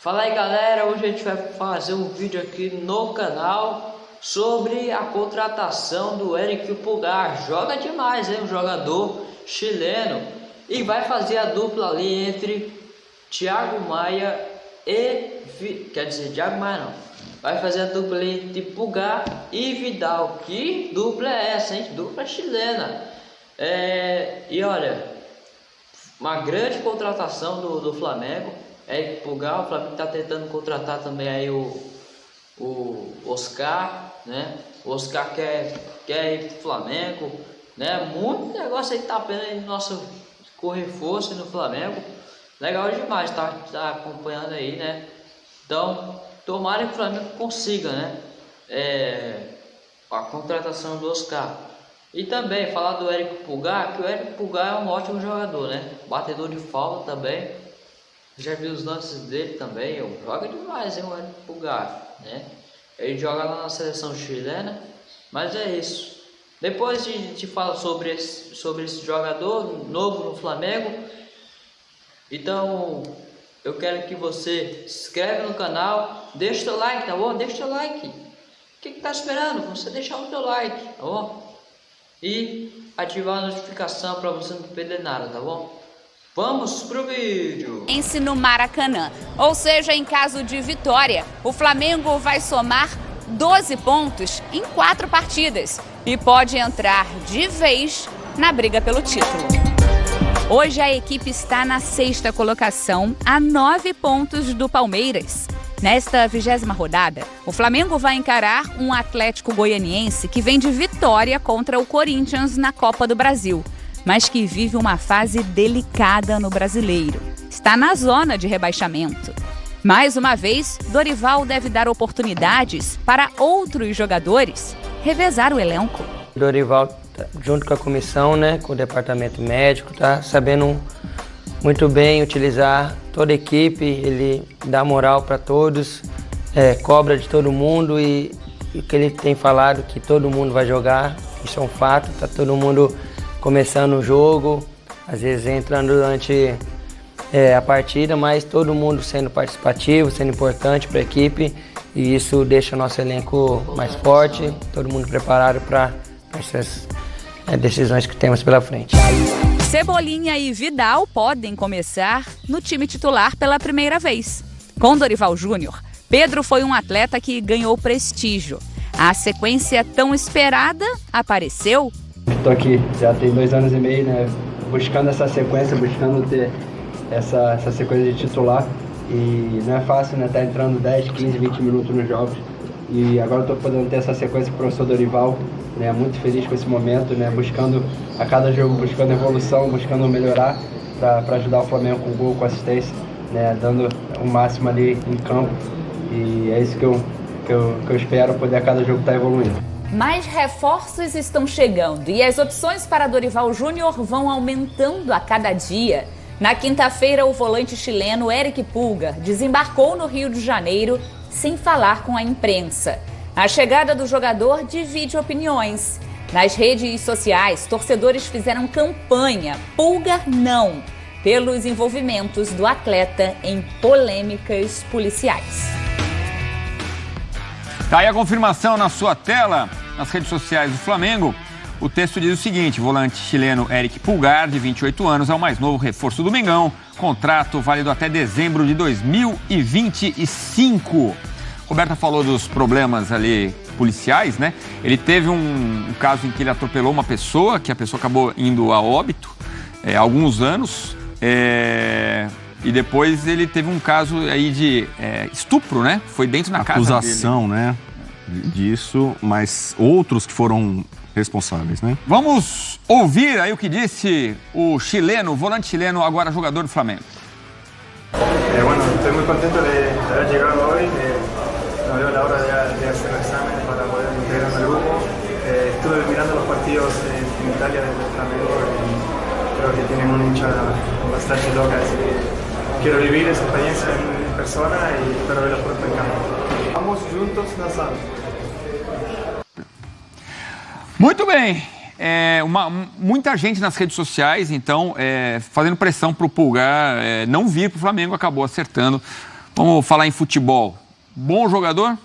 Fala aí galera, hoje a gente vai fazer um vídeo aqui no canal sobre a contratação do Eric Pulgar. Joga demais, hein? Um jogador chileno e vai fazer a dupla ali entre Thiago Maia e... quer dizer, Thiago Maia não. Vai fazer a dupla entre Pulgar e Vidal. Que dupla é essa, hein? Dupla chilena. É... E olha, uma grande contratação do, do Flamengo é Pulgar, o Flamengo está tentando contratar também aí o, o Oscar, né? O Oscar quer, quer ir pro Flamengo, né? Muito negócio aí tá pena aí nosso correr força no Flamengo. Legal demais, tá, tá acompanhando aí, né? Então, tomara que o Flamengo consiga, né? É, a contratação do Oscar. E também falar do Eric Pulgar, que o Eric Pulgar é um ótimo jogador, né? Batedor de falta também já vi os lances dele também, eu joga demais, hein, o Pulgar, né? Ele joga lá na seleção chilena, mas é isso. Depois a gente fala sobre esse, sobre esse jogador novo no Flamengo. Então, eu quero que você se inscreve no canal, deixa o seu like, tá bom? Deixa o seu like. O que, que tá esperando? Você deixar o seu like, tá bom? E ativar a notificação para você não perder nada, tá bom? Vamos pro vídeo. Ence no Maracanã. Ou seja, em caso de vitória, o Flamengo vai somar 12 pontos em quatro partidas e pode entrar de vez na briga pelo título. Hoje a equipe está na sexta colocação, a nove pontos do Palmeiras. Nesta vigésima rodada, o Flamengo vai encarar um Atlético Goianiense que vem de vitória contra o Corinthians na Copa do Brasil mas que vive uma fase delicada no brasileiro. Está na zona de rebaixamento. Mais uma vez, Dorival deve dar oportunidades para outros jogadores revezar o elenco. Dorival, junto com a comissão, né, com o departamento médico, tá sabendo muito bem utilizar toda a equipe, ele dá moral para todos, é, cobra de todo mundo e o que ele tem falado que todo mundo vai jogar, isso é um fato, tá todo mundo começando o jogo, às vezes entrando durante é, a partida, mas todo mundo sendo participativo, sendo importante para a equipe e isso deixa nosso elenco mais forte, todo mundo preparado para essas é, decisões que temos pela frente. Cebolinha e Vidal podem começar no time titular pela primeira vez. Com Dorival Júnior, Pedro foi um atleta que ganhou prestígio. A sequência tão esperada apareceu Estou aqui já tem dois anos e meio, né? Buscando essa sequência, buscando ter essa, essa sequência de titular. E não é fácil, né? Tá entrando 10, 15, 20 minutos nos jogos. E agora estou podendo ter essa sequência com o professor Dorival, né? Muito feliz com esse momento, né? Buscando a cada jogo, buscando evolução, buscando melhorar para ajudar o Flamengo com gol, com assistência, né? Dando o máximo ali em campo. E é isso que eu, que eu, que eu espero poder a cada jogo estar tá evoluindo. Mais reforços estão chegando e as opções para Dorival Júnior vão aumentando a cada dia. Na quinta-feira, o volante chileno Eric Pulga desembarcou no Rio de Janeiro sem falar com a imprensa. A chegada do jogador divide opiniões. Nas redes sociais, torcedores fizeram campanha Pulga não, pelos envolvimentos do atleta em polêmicas policiais. Tá aí a confirmação na sua tela, nas redes sociais do Flamengo. O texto diz o seguinte: volante chileno Eric Pulgar, de 28 anos, é o mais novo reforço do Mengão. Contrato válido até dezembro de 2025. Roberta falou dos problemas ali policiais, né? Ele teve um, um, caso em que ele atropelou uma pessoa, que a pessoa acabou indo a óbito é, há alguns anos. É, e depois ele teve um caso aí de é, estupro, né? Foi dentro da casa dele. Acusação, né? Disso, mas outros que foram responsáveis, né? Vamos ouvir aí o que disse o chileno, o volante chileno, agora jogador do Flamengo. Eh, bueno, estoy muy contento de, de haber llegado hoy. Eh, no veo la hora de, de hacer exámenes para poder integrarme al grupo. Eh, estuve mirando los partidos en, en Italia desde el Flamengo y creo que tienen una hinchada bastante loca, así que quiero vivir esa experiencia en persona y espero verlos pronto en campo. Vamos juntos na sala. Muito bem. É, uma, muita gente nas redes sociais, então, é, fazendo pressão para o Pulgar é, não vir para o Flamengo, acabou acertando. Vamos falar em futebol. Bom jogador?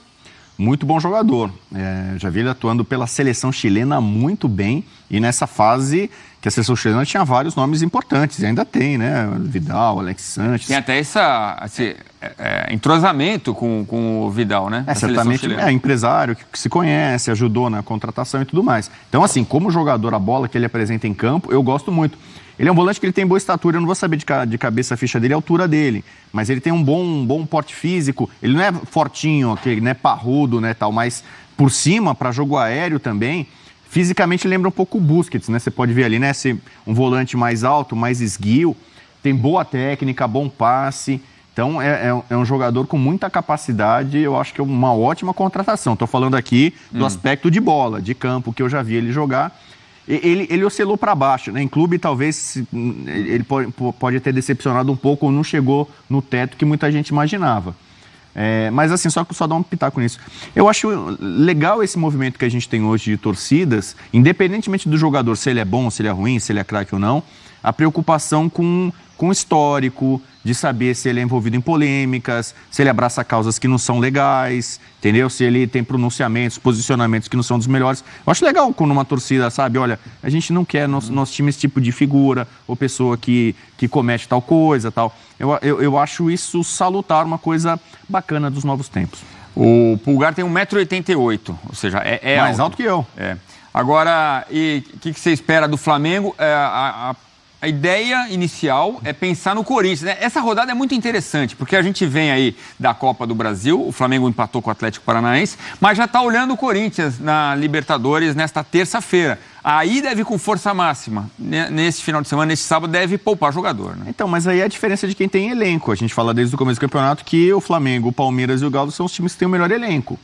Muito bom jogador. É, já vi ele atuando pela seleção chilena muito bem e nessa fase que a seleção chilena tinha vários nomes importantes, e ainda tem, né? Vidal, Alex Sanches. Tem até essa, esse é, é, entrosamento com, com o Vidal, né? É, certamente é empresário que, que, se conhece, ajudou na contratação e tudo mais. Então, assim, como jogador, a bola que ele apresenta em campo, eu gosto muito. Ele é um volante que ele tem boa estatura, eu não vou saber de, de cabeça a ficha dele, a altura dele. Mas ele tem um bom, um bom porte físico. Ele não é fortinho, aquele, né, parrudo, né, tal, mas por cima, para jogo aéreo também, Fisicamente lembra um pouco o Busquets, né? Você pode ver ali, né? Ser um volante mais alto, mais esguio, tem boa técnica, bom passe. Então é, é, é, um jogador com muita capacidade, eu acho que é uma ótima contratação. Estou falando aqui do hum. aspecto de bola, de campo, que eu já vi ele jogar. Ele, ele oscilou para baixo, né? Em clube talvez ele pode, pode ter decepcionado um pouco ou não chegou no teto que muita gente imaginava. É, mas assim, só só dar um pitaco nisso. Eu acho legal esse movimento que a gente tem hoje de torcidas, independentemente do jogador, se ele é bom, se ele é ruim, se ele é craque ou não, a preocupação com, com o histórico, de saber se ele é envolvido em polêmicas, se ele abraça causas que não são legais, entendeu? Se ele tem pronunciamentos, posicionamentos que não são dos melhores. Eu acho legal quando uma torcida sabe, olha, a gente não quer nosso, nosso time esse tipo de figura ou pessoa que, que comete tal coisa, tal. Eu, eu, eu acho isso salutar, uma coisa bacana dos novos tempos. O Pulgar tem 1,88m, ou seja, é, é mais alto. alto. que eu. É. Agora, e o que, que, você espera do Flamengo? É, a, a a ideia inicial é pensar no Corinthians. Né? Essa rodada é muito interessante, porque a gente vem aí da Copa do Brasil, o Flamengo empatou com o Atlético Paranaense, mas já está olhando o Corinthians na Libertadores nesta terça-feira. Aí deve com força máxima. Nesse final de semana, nesse sábado, deve poupar jogador. Né? Então, mas aí é a diferença de quem tem elenco. A gente fala desde o começo do campeonato que o Flamengo, o Palmeiras e o Galo são os times que têm o melhor elenco.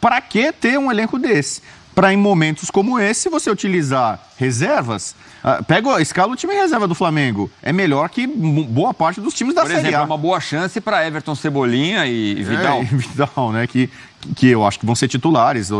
Para que ter um elenco desse? Para em momentos como esse você utilizar reservas ah, pega, escala o time reserva do Flamengo. É melhor que boa parte dos times da Por Série exemplo, A. é uma boa chance para Everton Cebolinha e Vidal. É, e Vidal, né? Que, que eu acho que vão ser titulares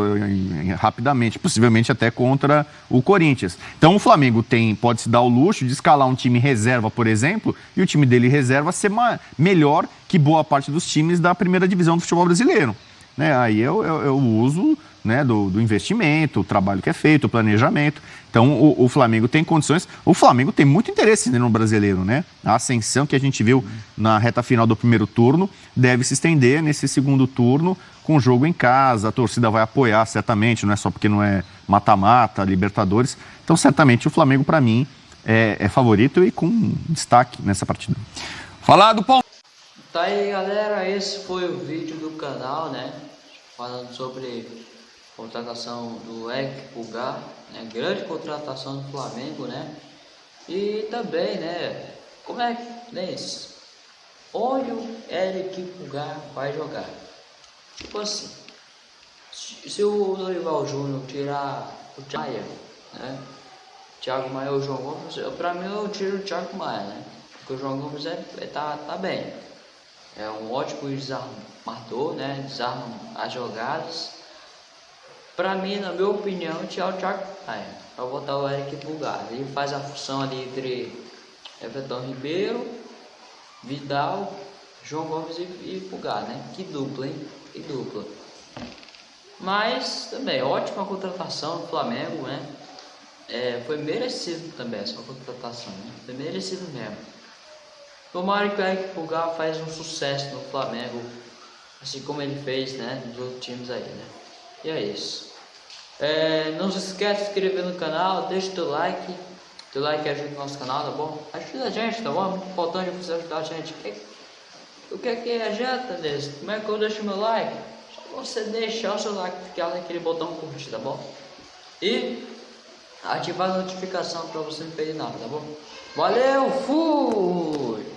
rapidamente, possivelmente até contra o Corinthians. Então o Flamengo tem pode se dar o luxo de escalar um time reserva, por exemplo, e o time dele reserva ser melhor que boa parte dos times da primeira divisão do futebol brasileiro. Né? Aí eu, eu, eu uso né, do, do, investimento, o trabalho que é feito, o planejamento. Então, o, o, Flamengo tem condições. O Flamengo tem muito interesse no brasileiro, né? A ascensão que a gente viu na reta final do primeiro turno deve se estender nesse segundo turno com o jogo em casa. A torcida vai apoiar, certamente, não é só porque não é mata-mata, Libertadores. Então, certamente, o Flamengo, para mim, é, é, favorito e com destaque nessa partida. Falar do Palmeiras. Tá aí, galera. Esse foi o vídeo do canal, né? Falando sobre contratação do Eric Pulgar, né? grande contratação do Flamengo, né? E também, né? Como é que, né? Onde o Eric Pulgar vai jogar? Tipo assim, se o Dorival Júnior tirar o Thiago, né? Thiago Maia ou o João Gomes, pra mim eu tiro o Thiago Maia, né? Porque o João Gomes é, é, tá, tá bem. É um ótimo desarmador, né? Desarma as jogadas para mim, na minha opinião, tirar o Thiago Maia, para botar o Eric Pulgar. Ele faz a função ali entre Everton Ribeiro, Vidal, João Gomes e, e né? Que dupla, hein? Que dupla. Mas também, ótima contratação do Flamengo, né? É, foi merecido também essa contratação, né? Foi merecido mesmo. Tomara que o Eric Pulgar faz um sucesso no Flamengo, assim como ele fez, né? Nos outros times aí, né? E é isso. É, não se esquece de se inscrever no canal, deixa o teu like. Teu like ajuda o nosso canal, tá bom? Ajuda a gente, tá bom? É muito importante você ajudar a gente. O que é que adianta desse? Como é que eu deixo meu like? Só você deixar o seu like, clicar naquele botão curtir, tá bom? E ativar a notificação para você não perder nada, tá bom? Valeu, fui!